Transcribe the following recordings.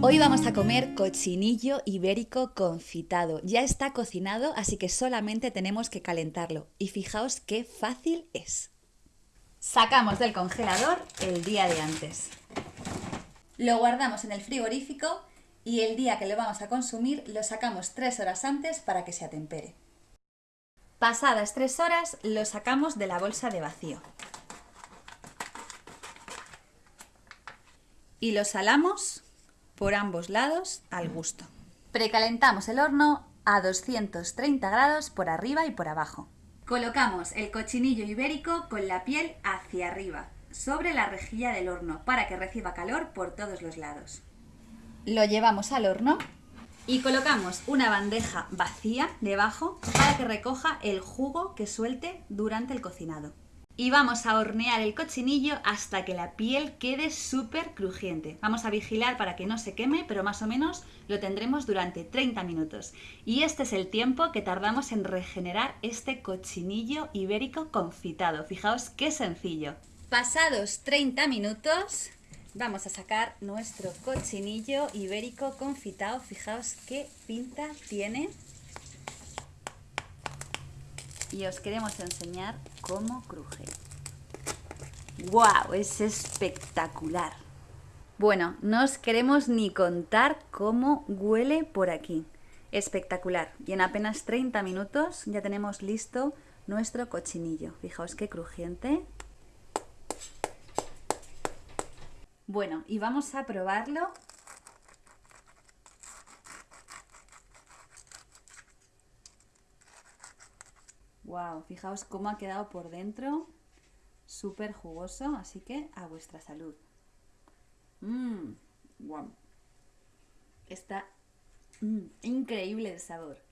Hoy vamos a comer cochinillo ibérico confitado. Ya está cocinado, así que solamente tenemos que calentarlo. Y fijaos qué fácil es. Sacamos del congelador el día de antes. Lo guardamos en el frigorífico y el día que lo vamos a consumir lo sacamos tres horas antes para que se atempere. Pasadas tres horas lo sacamos de la bolsa de vacío. Y lo salamos por ambos lados al gusto. Precalentamos el horno a 230 grados por arriba y por abajo. Colocamos el cochinillo ibérico con la piel hacia arriba, sobre la rejilla del horno, para que reciba calor por todos los lados. Lo llevamos al horno y colocamos una bandeja vacía debajo para que recoja el jugo que suelte durante el cocinado y vamos a hornear el cochinillo hasta que la piel quede súper crujiente. Vamos a vigilar para que no se queme, pero más o menos lo tendremos durante 30 minutos. Y este es el tiempo que tardamos en regenerar este cochinillo ibérico confitado. Fijaos qué sencillo. Pasados 30 minutos, vamos a sacar nuestro cochinillo ibérico confitado. Fijaos qué pinta tiene y os queremos enseñar cómo cruje. ¡Wow! Es espectacular. Bueno, no os queremos ni contar cómo huele por aquí. Espectacular. Y en apenas 30 minutos ya tenemos listo nuestro cochinillo. Fijaos qué crujiente. Bueno, y vamos a probarlo Wow, fijaos cómo ha quedado por dentro, súper jugoso, así que a vuestra salud. Mmm, wow. Está mm, increíble el sabor.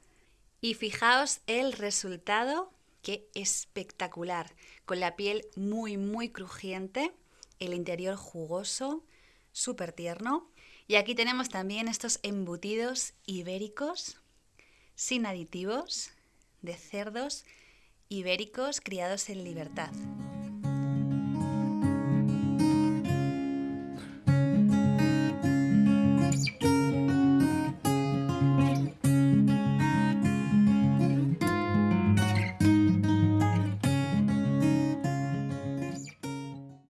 Y fijaos el resultado, que espectacular, con la piel muy, muy crujiente, el interior jugoso, súper tierno. Y aquí tenemos también estos embutidos ibéricos, sin aditivos, de cerdos ibéricos criados en libertad.